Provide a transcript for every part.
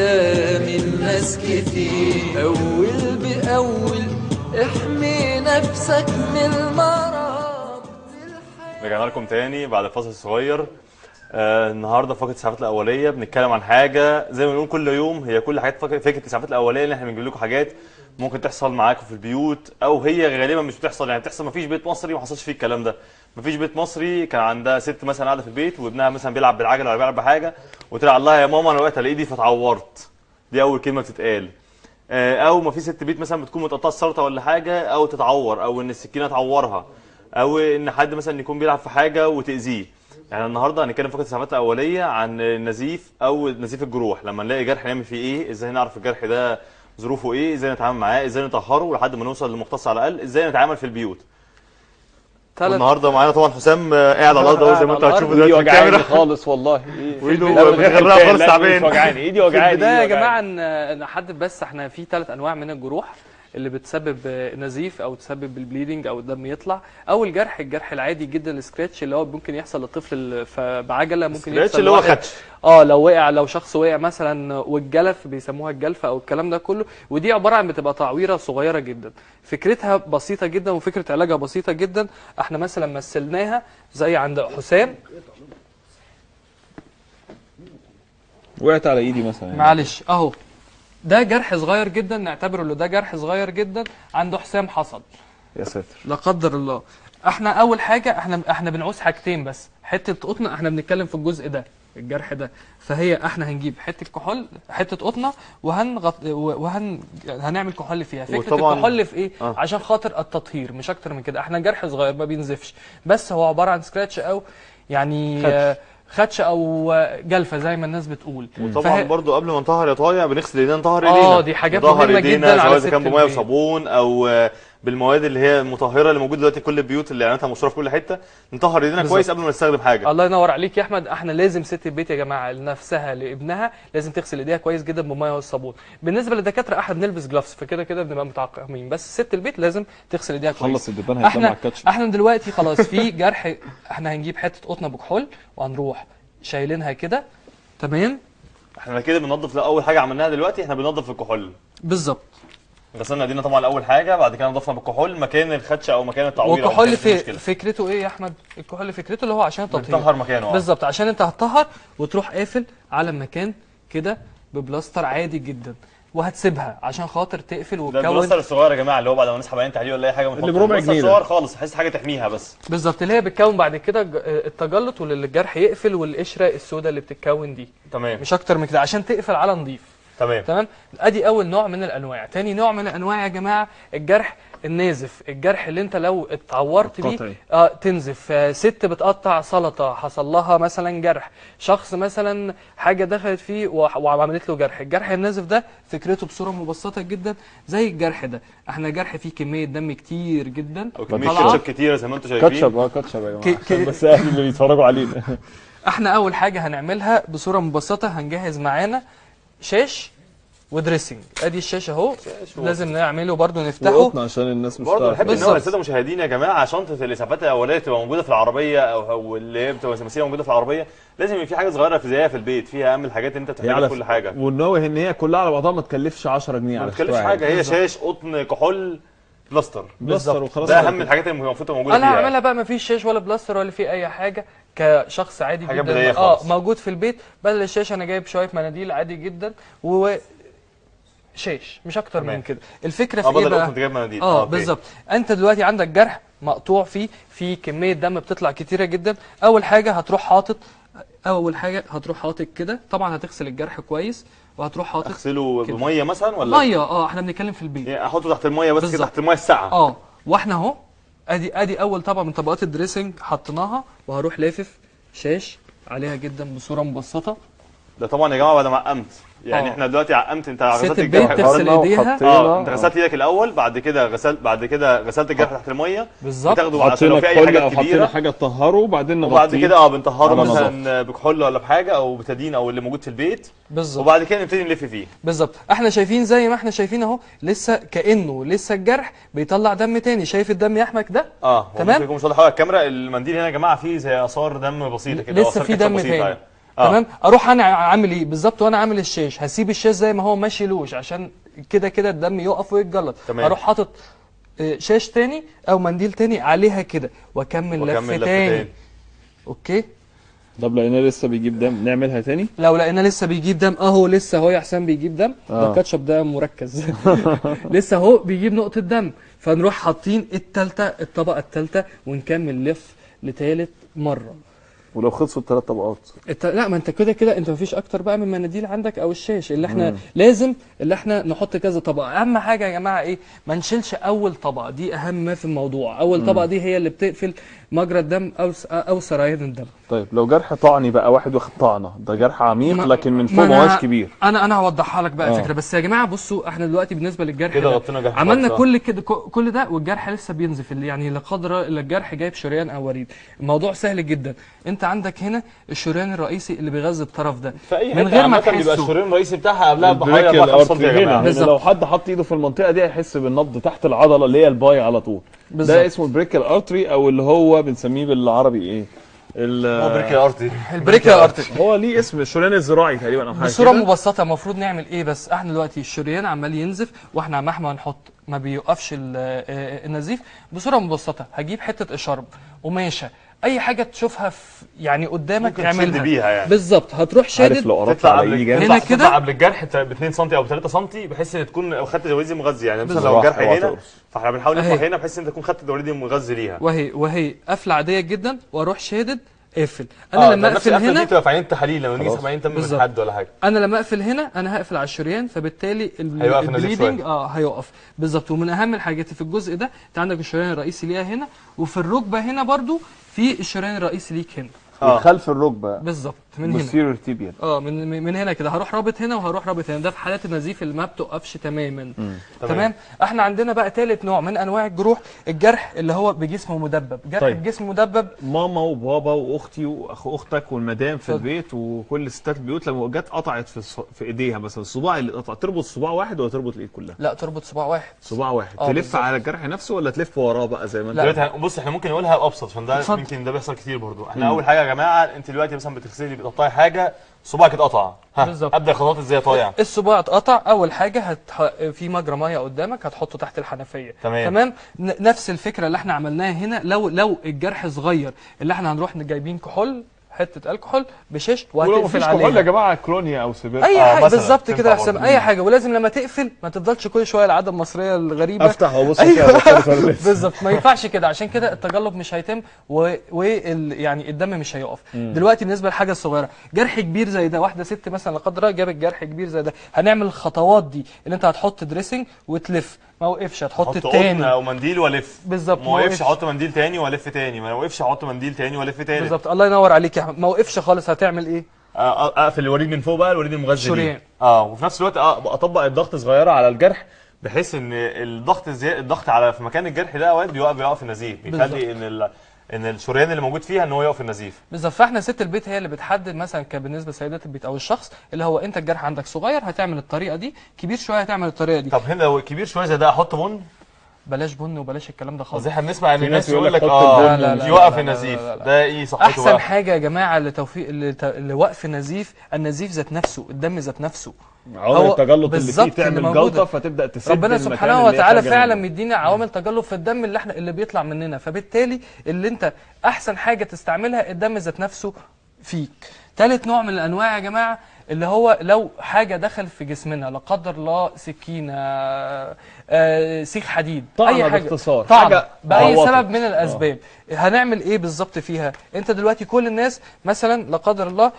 قدام الناس كتير. أول بأول احمي نفسك من المرض. رجعنا لكم تاني بعد فاصل صغير. آه النهارده فقرة الاسعافات الأولية. بنتكلم عن حاجة زي ما بنقول كل يوم هي كل حاجات فك- فكرة الاسعافات الأولية اللي إحنا بنجيب لكم حاجات ممكن تحصل معاكم في البيوت أو هي غالبا مش بتحصل يعني بتحصل مفيش بيت مصري ما حصلش فيه الكلام ده. مفيش بيت مصري كان عندها ست مثلا قاعدة في البيت وابنها مثلا بيلعب بالعجلة ولا بيلعب بحاجة وطلع لها يا ماما أنا وقعت على إيدي فتعورت. دي أول كلمة بتتقال. آه، أو ما في ست بيت مثلا بتكون متقطعة السلطه ولا حاجة أو تتعور أو إن السكينة تعورها أو إن حد مثلا يكون بيلعب في حاجة وتأذيه. يعني النهارده هنتكلم فقره الاسعافات الاوليه عن النزيف أو نزيف الجروح. لما نلاقي جرح نعمل فيه إيه؟ إزاي نعرف الجرح ده ظروفه إيه؟ إزاي نتعامل معاه؟ إزاي نطهره لحد ما نوصل لمختص على الأقل؟ إزاي نتعامل في البيوت؟ ثلاث والنهارده معانا طبعا حسام آه، قاعد على الأرض أهو زي ما أنتوا هتشوفوا ايدي دلوقتي في الكاميرا. خالص والله. غير متغرقة حكاية، خالص تعبان. مش وجعاني إيدي في وجعاني البداية يا جماعة وجعاني. ن- نحدد بس إحنا في ثلاث أنواع من الجروح. اللي بتسبب نزيف أو تسبب ال bleeding أو الدم يطلع اول جرح الجرح العادي جدا ال scratch اللي هو ممكن يحصل للطفل بعجلة ممكن يحصل اللي هو لواحد- خدش. آه لو وقع لو شخص وقع مثلا والجلف بيسموها الجلفه أو الكلام ده كله ودي عبارة عن بتبقى تعويرة صغيرة جدا. فكرتها بسيطة جدا وفكرة علاجها بسيطة جدا. إحنا مثلا مثلناها زي عند حسام. وقعت على إيدي مثلا يعني. معلش أهو. ده جرح صغير جدا نعتبره ان ده جرح صغير جدا عنده حسام حصل. يا ساتر. لا قدر الله. إحنا أول حاجة إحنا إحنا بنعوز حاجتين بس. حتة قطنه إحنا بنتكلم في الجزء ده الجرح ده. فهي إحنا هنجيب حتة كحول حتة قطنة وهنغط وهن هنعمل كحول فيها. فكرة وطبعاً- الكحول في إيه؟ آه. عشان خاطر التطهير مش أكتر من كده. إحنا جرح صغير ما بينزفش. بس هو عبارة عن scratch أو يعني خدش. خدش أو جلفة زي ما الناس بتقول وطبعا فهي- برضو قبل ما نطهر يا طايع بنغسل ايدينا نطهر آه، ايدينا دي حاجات ايدينا جداً على سواء كان بمية. وصابون أو بالمواد اللي هي المطهرة اللي موجودة دلوقتي في كل البيوت اللي إعلاناتها مشهورة في كل حتة نطهر إيدينا. كويس قبل ما نستخدم حاجة. الله ينور عليك يا أحمد. إحنا لازم ست البيت يا جماعة لنفسها لابنها لازم تغسل إيديها كويس جدا بالميه والصابون. بالنسبة للدكاترة إحنا بنلبس gloves فكده كده بنبقى متعقمين. بس ست البيت لازم تغسل إيديها كويس. خلص الدبان هيتلم على إحنا الكاتشب إحنا دلوقتي خلاص في جرح إحنا هنجيب حتة قطنه بكحول وهنروح شايلينها كده. تمام؟ إحنا كده بننظف لا أول حاجة عملناها دلوقتي إحنا بننظف الكحول. بالظبط. غسلنا ايدينا طبعا اول حاجة بعد كده نضفنا بالكحول مكان الخدشه أو مكان التعويره أو والكحول في. فكرته إيه يا أحمد الكحول فكرته اللي هو عشان التطهير بنطهر مكانه آه. بالظبط عشان أنت هتطهر وتروح قافل على المكان كده ببلاستر عادي جدا وهتسيبها عشان خاطر تقفل ده وتكون البلاستر الصغير يا جماعة اللي هو بعد ما نسحب عين تحليل ولا أي حاجة اللي بربع جنيه ده. صغير خالص بحيث حاجة تحميها بس بالظبط اللي هي بتكون بعد كده ج- التجلط واللي الجرح يقفل والقشرة السوداء اللي بتتكون دي تمام مش أكتر من كده عشان تقفل على نظيف تمام. تمام؟ ادي اول نوع من الانواع. تاني نوع من الانواع يا جماعة الجرح النازف. الجرح اللي انت لو اتعورت بيه. آه تنزف. آه، ست بتقطع سلطة حصل لها مثلا جرح. شخص مثلا حاجة دخلت فيه وعملت له جرح. الجرح النازف ده فكرته بصورة مبسطة جدا زي الجرح ده. إحنا جرح فيه كمية دم كتير جدا. أو كمية. كاتشب كتيرة زي ما أنتم شايفين. كاتشب آه كاتشب يا جماعة عشان بس أهل اللي بيتفرجوا علينا. إحنا أول حاجة هنعملها بصورة مبسطة هنجهز معانا شاش ودريسنج. ادي الشاشه اهو. لازم نعمله برضو نفتحه. وقطنا عشان الناس مش برضه تعرف. بحب إن هو. الساده المشاهدين يا جماعة شنطه الاسعافات الأولية تبقى موجودة في العربية أو أو اللي هي بتبقى موجودة في العربية لازم يبقى في حاجة صغيرة في زيها في البيت فيها أهم الحاجات اللي أنت بتحتاجها كل حاجة. والناوي إن هي كلها على بعضها ما تكلفش 10 جنيه ما فكرة حاجة هي بالظبط. شاش قطن كحول بلاستر. بلاستر وخلاص. ده أهم. الحاجات اللي المفروض تبقى موجودة أنا فيها. هعملها بقى مفيش شاش ولا بلاستر ولا في أي حاجة. كشخص عادي حاجة جدا. آه. موجود في البيت. بدل الشاشه أنا جايب شوية مناديل عادي جدا و شاش مش أكتر. من كده. الفكرة في إيه بدل بقى؟ قطن جايب مناديل. آه أوكي. بالظبط. أنت دلوقتي عندك جرح مقطوع فيه في كمية دم بتطلع كتيرة جدا. أول حاجة هتروح حاطط أول حاجة هتروح حاطط كده. طبعا هتغسل الجرح كويس وهتروح حاطط أغسله. بمية مثلا ولا؟ مية آه إحنا بنتكلم في البيت. يعني أحطه تحت المية بس كده. تحت المية الساقعة. آه وإحنا أهو ادي ادي اول طبقة من طبقات الدريسنج حطيناها وهروح لافف شاش عليها جدا بصورة مبسطة. ده طبعا يا جماعة بعد ما عقمت يعني آه. إحنا دلوقتي عقمت أنت غسلت الجرح. تغسل إيديها. آه أنت غسلت إيدك الأول بعد كده غسلت بعد كده غسلت الجرح تحت المية. بالظبط. بتاخده حطينا لو في أي حاجة كبيرة. حاجة تطهره وبعدين نغطيه. وبعد كده آه بنطهره على مثلا بكحول ولا بحاجة أو بتادين أو اللي موجود في البيت. بالظبط. وبعد كده نبتدي نلف فيه. بالظبط. إحنا شايفين زي ما إحنا شايفين أهو لسه كأنه لسه الجرح بيطلع دم تاني. شايف الدم يا أحمد ده؟ آه. تمام. مش واضح. على الكاميرا المنديل هنا يا جماعة فيه زي آثار دم بسيطة كده لسه في دم تاني. آه. تمام؟ أروح أنا عامل إيه؟ بالظبط وأنا عامل الشاش هسيب الشاش زي ما هو ماشي لوش عشان كده كده الدم يقف ويتجلط. تمام. أروح حاطط آه، شاش تاني أو منديل تاني عليها كده وأكمل لف تاني. تاني. أوكي؟ طب لقيناه لسه بيجيب دم نعملها تاني؟ لو لقينا لسه بيجيب دم أهو لسه أهو يا حسام بيجيب دم. ده آه. الكاتشب ده مركز. لسه أهو بيجيب نقطة دم. فنروح حاطين التالتة الطبقة التالتة ونكمل لف لتالت مرة. ولو خلصوا الثلاث طبقات. الت... لا ما انت كده كده انت مفيش أكتر بقى من مناديل عندك أو الشاش اللي إحنا لازم اللي إحنا نحط كذا طبقة. أهم حاجة يا جماعة إيه؟ ما نشيلش أول طبقة. دي أهم ما في الموضوع. أول طبقة دي هي اللي بتقفل مجرى الدم أو س... أو سريان الدم. طيب لو جرح طعني بقى واحد واخد طعنة ده جرح عميق لكن من فوق هوش كبير. أنا أنا هوضحها لك بقى آه. الفكرة. بس يا جماعة بصوا إحنا دلوقتي بالنسبة للجرح كده ده غطينا جرح عملنا. كل كده كل ده والجرح لسه بينزف. اللي يعني لا قدر إلا الجرح جايب شريان أو وريد. الموضوع سهل جدا. أنت عندك هنا الشريان الرئيسي اللي بيغذي الطرف ده. من غير ما عامة بيبقى تحسه. الشريان الرئيسي بتاعها قبلها بحوالي 4 سم يا جماعة. لو حد حط ايده في المنطقة دي هيحس بالنبض تحت العضلة اللي هي الباي على طول. بالظبط. ده اسمه ال brachial artery أو اللي هو بنسميه بالعربي إيه؟ ال- هو brachial artery ال brachial artery هو ليه اسم الشريان الذراعي تقريبا أو حاجة بصورة. مبسطة المفروض نعمل إيه بس؟ إحنا دلوقتي الشريان عمال ينزف وإحنا مهما نحط ما بيوقفش ال- آه، النزيف بصورة مبسطة. هجيب حتة إشارب قماشة. أي حاجة تشوفها في يعني قدامك تعملها تشد بيها يعني. بالظبط هتروح عارف شادد لو قربت تطلع على قبل هنا جامد هنا كده؟ كده قبل الجرح ب 2 سم أو 3 سم بحيث إن تكون خدت الوريد المغذي يعني مثلا. لو الجرح هنا. فإحنا بنحاول. نفتح هنا بحيث إن انت تكون خدت الوريد المغذي ليها وهي وهي قفله عادية جدا وأروح شادد اقفل آه، أنا ده لما أقفل هنا بتبقى في عينة التحاليل لما نيجي خلاص. نسحب عينة دم من. حد ولا حاجة أنا لما أقفل هنا أنا هقفل على الشريان فبالتالي ال- هيوقف النزيف ال bleeding. آه هيقف بالظبط ومن أهم الحاجات في الجزء ده أنت عندك الشريان الرئيسي ليها هنا وفي الركبة هنا برضو في الشريان الرئيسي ليك هنا آه. خلف الركبة بالظبط من هنا tibial آه من من- من هنا كده هروح رابط هنا وهروح رابط هنا ده في حالات النزيف اللي ما بتوقفش تماما تمام. تمام إحنا عندنا بقى ثالث نوع من أنواع الجروح الجرح اللي هو بجسم مدبب جرح طيب. طيب. الجسم مدبب ماما وبابا وأختي واخو أختك والمدام في اتفضل. البيت وكل ستات البيوت لما جت قطعت في الص- في إيديها مثلا الصباع اللي اتقطع تربط صباع واحد ولا تربط الإيد كلها؟ لا تربط صباع واحد صباع واحد آه، تلف بالظبط. على الجرح نفسه ولا تلف وراه بقى زي ما انت بص إحنا ممكن نقولها أبسط عشان ده اتفضل. يمكن ده بيحصل كتير برضو إحنا أول حاجة يا جماعة أنت دلوقتي مثلا بتغسلي بتقطعي حاجة صباعك اتقطع ها بالظبط. ابدا الخطوات إزاي طايع الصباع اتقطع أول حاجة هت... في مجرى مية قدامك هتحطه تحت الحنفية تمام. تمام. نفس الفكرة اللي إحنا عملناها هنا لو لو الجرح صغير اللي إحنا هنروح جايبين كحول حتة ألكحول بشيش وهتقفل مفيش كحول يا عليها. جماعة كلونيا أو سيبير أي آه، حاجة. بالظبط كده برضه. أي حاجة ولازم لما تقفل ما تفضلش كل شوية العاده المصريه الغريبة. افتح وأبص أيوة. بالظبط. ما ينفعش كده. عشان كده التجلط مش هيتم و... وال... يعني الدم مش هيقف. دلوقتي بالنسبة للحاجه الصغيره جرح كبير زي ده واحدة ست مثلا لا قدر الله جابت جرح كبير زي ده هنعمل الخطوات دي اللي أنت هتحط dressing وتلف. ما وقفش هتحط التاني. أو منديل وألف. بالظبط، ما وقفش. أحط منديل تاني وألف تاني. ما وقفش أحط منديل تاني وألف تاني بالظبط. الله ينور عليك يا أحمد. ما وقفش خالص هتعمل إيه؟ أقفل الوريد من فوق بقى الوريد المغذي. آه وفي نفس الوقت أطبق الضغط صغيرة على الجرح بحيث إن الضغط زي الضغط على في مكان الجرح ده أوقات بيوقف بيوقف النزيف بيخلي إن ال... إن الشريان اللي موجود فيها إن هو يقف النزيف. بالظبط. فإحنا ست البيت هي اللي بتحدد مثلا بالنسبة لسيدات البيت أو الشخص اللي هو أنت الجرح عندك صغير هتعمل الطريقة دي كبير شوية هتعمل الطريقة دي. طب هنا لو كبير شوية زي ده أحط بن؟ بلاش بن وبلاش الكلام ده خالص. إحنا بنسمع إن في الناس ناس يقول لك آه يوقف لا، لا، النزيف. ده إيه صحته أحسن بقى حاجة يا جماعة لتوفيق لت- لوقف النزيف النزيف ذات نفسه الدم ذات نفسه. عوامل التجلط اللي فيه تعمل. جلطه فتبدأ تسد ربنا سبحانه وتعالى فعلا. مدينا عوامل تجلط في الدم اللي إحنا اللي بيطلع مننا. فبالتالي اللي انت أحسن حاجة تستعملها الدم ذات نفسه فيك. ثالث نوع من الأنواع يا جماعة اللي هو لو حاجة دخل في جسمنا لا قدر الله سكينة آه، سيخ حديد طعنة أي حاجة. باختصار. حاجة بأي عوضت. سبب من الأسباب. هنعمل إيه بالظبط فيها؟ أنت دلوقتي كل الناس مثلا لا قدر الله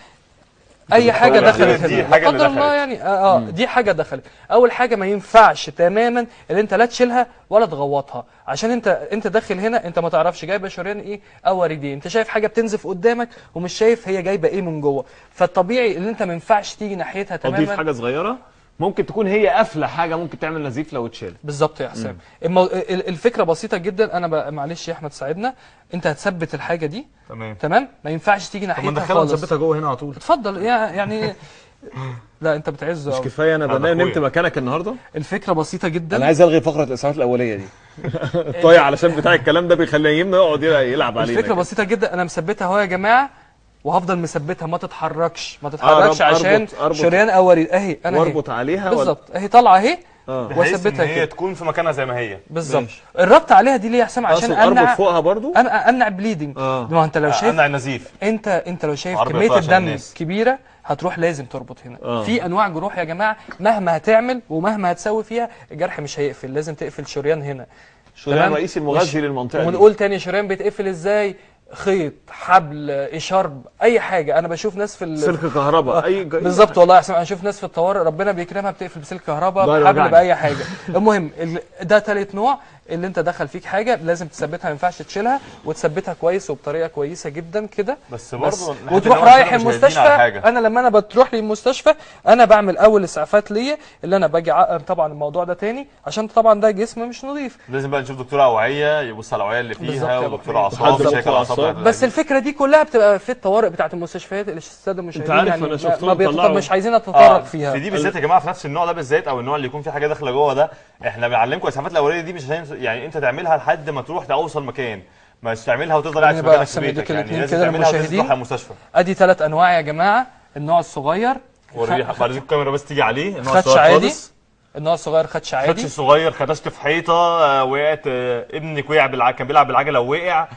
أي حاجة دخلت دي اللي قدر الله دخلت. يعني آه, آه دي حاجة دخلت. أول حاجة ما ينفعش تماما اللي أنت لا تشيلها ولا تغوطها. عشان أنت أنت داخل هنا أنت ما تعرفش جايبة شريان إيه أو وريدين أنت شايف حاجة بتنزف قدامك ومش شايف هي جايبة إيه من جوه. فالطبيعي ان أنت ما ينفعش تيجي ناحيتها اضيف تماما حاجة صغيرة؟ ممكن تكون هي قافلة حاجة ممكن تعمل نزيف لو اتشال. بالظبط يا حسام. المو... ال- الفكرة بسيطة جدا أنا ب... معلش يا أحمد ساعدنا أنت هتثبت الحاجة دي. تمام. تمام؟ ما ينفعش تيجي طب ما ناحيتها ندخلها خالص. ونثبتها جوه هنا على طول. اتفضل. يا يعني لا أنت بتعز مش. كفاية أنا أنا بنام. نمت مكانك النهارده. الفكرة بسيطة جدا. أنا عايز ألغي فقرة الإسعافات الأولية دي. طيب علشان بتاع الكلام ده بيخليه يمنا يقعد يلعب علينا الفكرة. بسيطة جدا أنا مثبتها أهو يا جماعة. وهفضل مثبتها ما تتحركش ما تتحركش أربط- عشان أربط. شريان أو وريد أهي أنا أهي. وأربط عليها بالظبط. أهي طالعة أهي. آه. بحيث إن واثبتها هي كده تكون في مكانها زي ما هي. بالظبط. الربط عليها دي ليه يا حسام؟ عشان اقصد أربط امنع فوقها برضو؟ امنع أمنع bleeding آه. ما هو أنت لو شايف أمنع النزيف انت أنت لو شايف كمية الدم الناس. كبيرة هتروح لازم تربط هنا. آه. في أنواع جروح يا جماعة مهما هتعمل ومهما هتسوي فيها الجرح مش هيقفل. لازم تقفل شريان هنا. شريان؟ رئيسي المغذي للمنطقة دي. ونقول تاني شريان بيتقفل إزاي؟ خيط حبل اشارب أي حاجة. أنا بشوف ناس في ال... سلك كهرباء. أي ج- بالظبط والله يا حسام أنا أشوف ناس في الطوارئ ربنا بيكرمها بتقفل بسلك كهرباء بحبل وجعني. بأي حاجة. المهم ال- ده تالت نوع. اللي انت دخل فيك حاجة لازم تثبتها ما ينفعش تشيلها وتثبتها كويس وبطريقة كويسة جدا كده. بس برضه وتروح رايح مش المستشفى. أنا لما أنا بتروح لي المستشفى أنا بعمل أول إسعافات ليا اللي أنا باجي طبعا الموضوع ده تاني عشان طبعا ده جسم مش نظيف. لازم بقى نشوف دكتور أوعية يبص على الاوعيه اللي فيها ودكتور. أعصاب أعصاب. بتاعت بس الفكرة دي كلها بتبقى في الطوارئ بتاعت المستشفيات اللي الساده المشاهدين عارف يعني ما- مش عايزين آه، نتطرق فيها. في دي بالذات يا جماعة في نفس النوع ده بالذات أو النوع اللي يكون فيه حاجة داخلة جوه ده إحنا بنعلمكم الاسعافات الأولية دي مش عشان يعني انت تعملها لحد ما تروح توصل مكان. مش تعملها وتفضل قاعد في مكانك في بيتك يعني لازم كده تعملها وتنزل للمشاهدين. تروح على المستشفى. ادي ثلاث انواع يا جماعة. النوع الصغير وريني خ- بعد الكاميرا بس تيجي عليه النوع خدش الصغير عادي. خالص. النوع الصغير خدش عادي. خدش صغير خدشت في حيطة آه، وقعت آه، ابنك وقع بالع... كان بيلعب بالعجلة ووقع.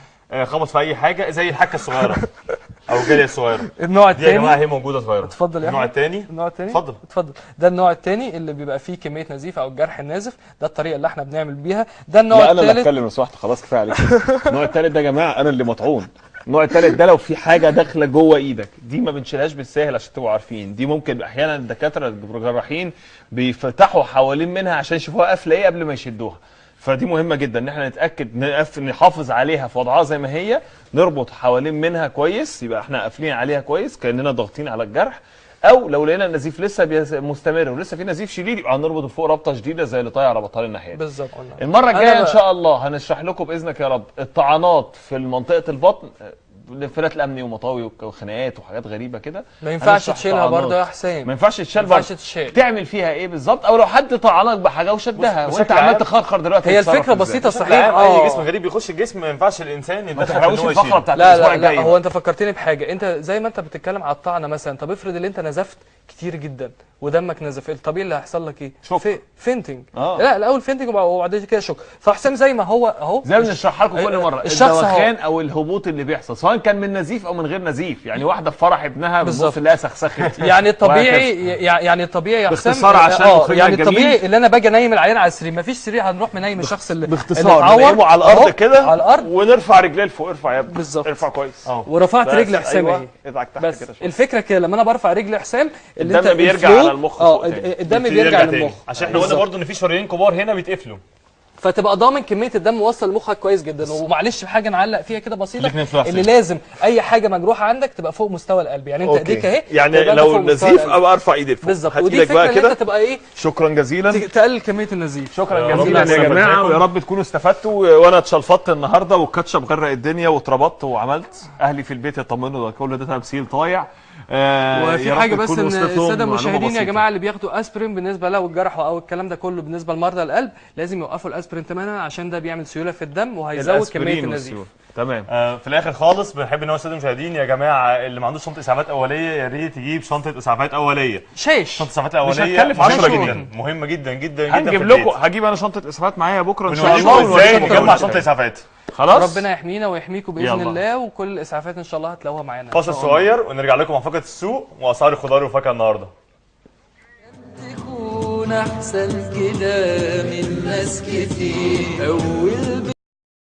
خبط في أي حاجة زي الحكه الصغيرة أو الجالية الصغيرة. النوع دي يا جماعة الثاني هي موجودة صغيرة. اتفضل يا النوع. الثاني النوع الثاني اتفضل. اتفضل. ده النوع الثاني اللي بيبقى فيه كمية نزيف أو الجرح النازف ده الطريقة اللي إحنا بنعمل بيها. ده النوع لا أنا اللي الثالث أتكلم لو سمحت خلاص كفاية عليك. النوع التالت ده يا جماعة أنا اللي مطعون. النوع التالت ده لو في حاجة داخلة جوه إيدك دي ما بنشيلهاش بالساهل عشان تبقوا عارفين. دي ممكن أحيانا الدكاترة الجراحين بيفتحوا حوالين منها عشان يشوفوها قافلة إيه قبل ما يشدوها. فدي مهمة جدا إن إحنا نتأكد نقف نحافظ عليها في وضعها زي ما هي نربط حوالين منها كويس يبقى إحنا قافلين عليها كويس كأننا ضاغطين على الجرح أو لو لقينا النزيف لسه مستمر ولسه في نزيف شديد يبقى هنربط فوق ربطة شديدة زي اللي طايع ربطها لنا الناحية بالظبط. المرة الجاية إن شاء الله هنشرح لكم بإذنك يا رب الطعنات في منطقة البطن الانفلات الامني ومطاوي وخناقات وحاجات غريبة كده ما ينفعش تشيلها. برضه يا حسام ما ينفعش تشيل ما ينفعش برضه. تشيل. تعمل فيها إيه بالظبط أو لو حد طعنك بحاجة وشدها وأنت عمال تخرخر دلوقتي هي الفكرة؟ بسيطة صحيح عام أي آه جسم غريب بيخش الجسم ما ينفعش الإنسان ما يتدخل هو الفقرة. بتاعت لا الأسبوع لا لا الجاي هو. أنت فكرتني بحاجة أنت زي ما أنت بتتكلم على الطعنه مثلا طب افرض ان أنت نزفت كتير جدا ودمك نزف الطبيعي اللي هيحصل لك إيه shock. في fainting آه. لا الأول fainting وبعد كده shock فحسام زي ما هو أهو زي ما بنشرحها لكم كل مرة. الدوخان أو الهبوط اللي بيحصل سواء كان من نزيف أو من غير نزيف يعني واحدة في فرح ابنها بالظبط. تلاقيها سخسخت يعني الطبيعي يعني الطبيعي يا حسام باختصار عشان مخرجنا يعني. الطبيعي اللي أنا باجي أنيم العيان على السرير مفيش سرير هنروح منيم الشخص اللي اللي باختصار ننيمه على الأرض كده على الأرض ونرفع رجليه لفوق ارفع يا ابني بالظبط. ارفع كويس ورفعت رجل حسام أيوة. اهي بس شوية. الفكرة كده لما أنا برفع رجل حسام اللي الدم بيرجع على المخ آه فوق. الدم بيرجع. للمخ عشان إحنا قلنا. برضو إن في شرايين كبار هنا بيتقفلوا. فتبقى ضامن كمية الدم وصل لمخك كويس جدا. ومعلش حاجة نعلق فيها كده بسيطة الاتنين في نفس إن لازم أي حاجة مجروحة عندك تبقى فوق مستوى القلب. يعني أنت إيديك أهي يعني لو فوق مستوى نزيف القلب. ابقى أرفع إيدي لفوق. بالظبط. ودي الفكرة بقى إن أنت كده تبقى إيه؟ شكرا جزيلا. تقلل كمية النزيف. شكرا جزيلا. يا جماعة. ويا رب تكونوا استفدتوا. وأنا اتشلفطت النهارده والكاتشب غرق الدنيا واتربطت وعملت. أهلي في البيت يطمنوا ده كل ده تمثيل طايع. وفي يا رب حاجة بس إن السادة المشاهدين يا. جماعة اللي بياخدوا أسبرين بالنسبة لو الجرح أو الكلام ده كله بالنسبة لمرضى القلب لازم يوقفوا الأسبرين تماما عشان ده بيعمل سيولة في الدم وهيزود كمية النزيف. تمام آه، في الآخر خالص بنحب إن هو السادة المشاهدين يا جماعة اللي ما عندوش شنطه إسعافات أولية يا ريت يجيب شنطه إسعافات أولية شاش شنطه إسعافات أولية هتكلف مهمة 10 جنيه. جدا مهمه جدا جدا جدا هنجيب لكم. هجيب أنا شنطه إسعافات معايا بكرة إن شاء الله إزاي نجمع. شنطه إسعافات خلاص ربنا يحمينا ويحميكم بإذن يلا. الله وكل الإسعافات إن شاء الله هتلاقوها معانا فاصل. صغير ونرجع لكم مع فقره السوق وأسعار الخضار والفاكهه النهارده تكون أحسن كده من ناس كتير أول